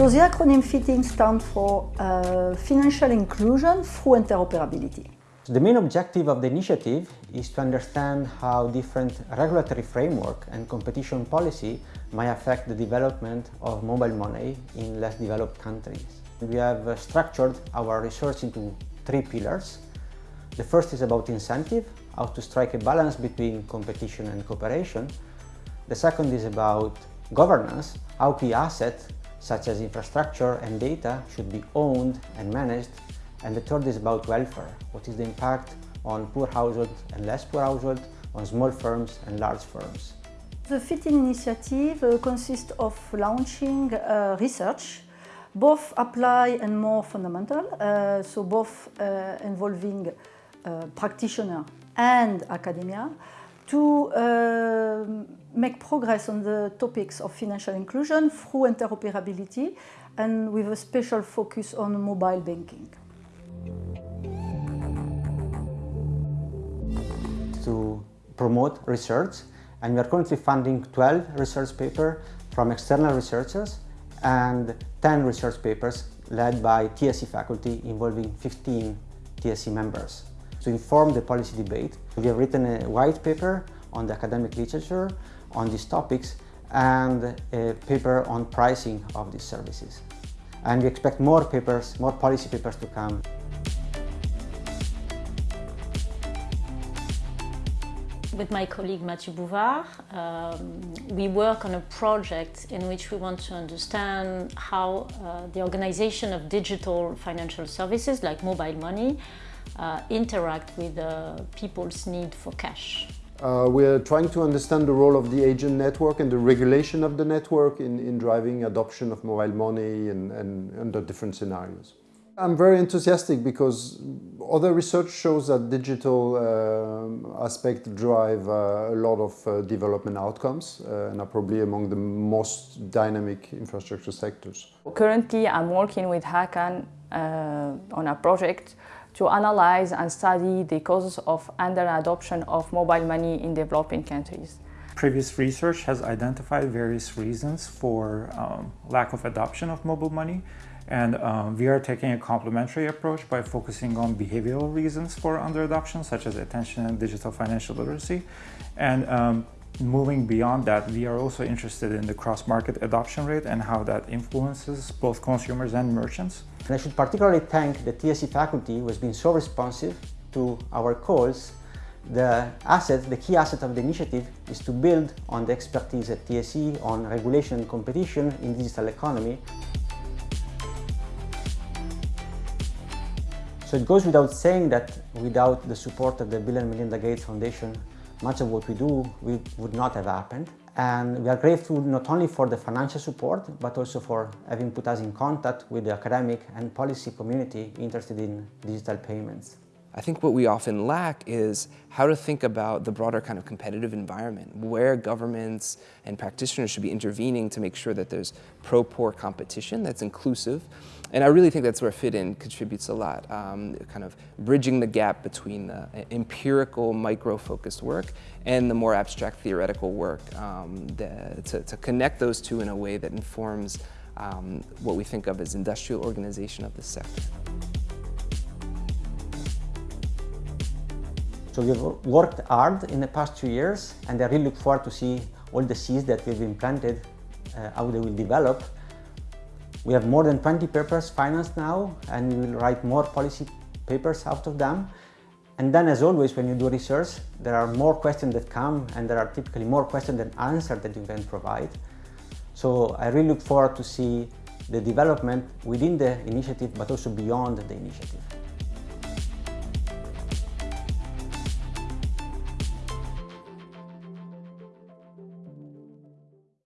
So the acronym FITIN stands for uh, Financial Inclusion through Interoperability. The main objective of the initiative is to understand how different regulatory framework and competition policy may affect the development of mobile money in less developed countries. We have structured our research into three pillars. The first is about incentive, how to strike a balance between competition and cooperation. The second is about governance, how key assets such as infrastructure and data should be owned and managed. And the third is about welfare, what is the impact on poor households and less poor households, on small firms and large firms. The FITIN initiative uh, consists of launching uh, research, both applied and more fundamental, uh, so both uh, involving uh, practitioners and academia, to uh, make progress on the topics of financial inclusion through interoperability and with a special focus on mobile banking. To promote research and we are currently funding 12 research papers from external researchers and 10 research papers led by TSE faculty involving 15 TSE members to inform the policy debate. We have written a white paper on the academic literature on these topics and a paper on pricing of these services. And we expect more papers, more policy papers to come. With my colleague Mathieu Bouvard, um, we work on a project in which we want to understand how uh, the organization of digital financial services like mobile money uh, interact with uh, people's need for cash. Uh, we're trying to understand the role of the agent network and the regulation of the network in, in driving adoption of mobile money and, and under different scenarios. I'm very enthusiastic because other research shows that digital uh, drive uh, a lot of uh, development outcomes uh, and are probably among the most dynamic infrastructure sectors. Currently, I'm working with Hakan uh, on a project to analyze and study the causes of under-adoption of mobile money in developing countries. Previous research has identified various reasons for um, lack of adoption of mobile money and um, we are taking a complementary approach by focusing on behavioral reasons for under-adoption such as attention and digital financial literacy and um, moving beyond that, we are also interested in the cross-market adoption rate and how that influences both consumers and merchants. And I should particularly thank the TSE faculty who has been so responsive to our calls. The asset, the key asset of the initiative is to build on the expertise at TSE on regulation and competition in digital economy. So it goes without saying that without the support of the Bill and Melinda Gates Foundation, much of what we do we would not have happened. And we are grateful not only for the financial support, but also for having put us in contact with the academic and policy community interested in digital payments. I think what we often lack is how to think about the broader kind of competitive environment, where governments and practitioners should be intervening to make sure that there's pro-poor competition that's inclusive. And I really think that's where fit-in contributes a lot, um, kind of bridging the gap between the empirical, micro-focused work and the more abstract theoretical work um, the, to, to, connect those two in a way that informs um, what we think of as industrial organization of the sector. So we've worked hard in the past two years and I really look forward to see all the seeds that we've implanted, uh, how they will develop. We have more than 20 papers financed now and we will write more policy papers out of them. And then as always, when you do research, there are more questions that come and there are typically more questions than answers that you can provide. So I really look forward to see the development within the initiative, but also beyond the initiative.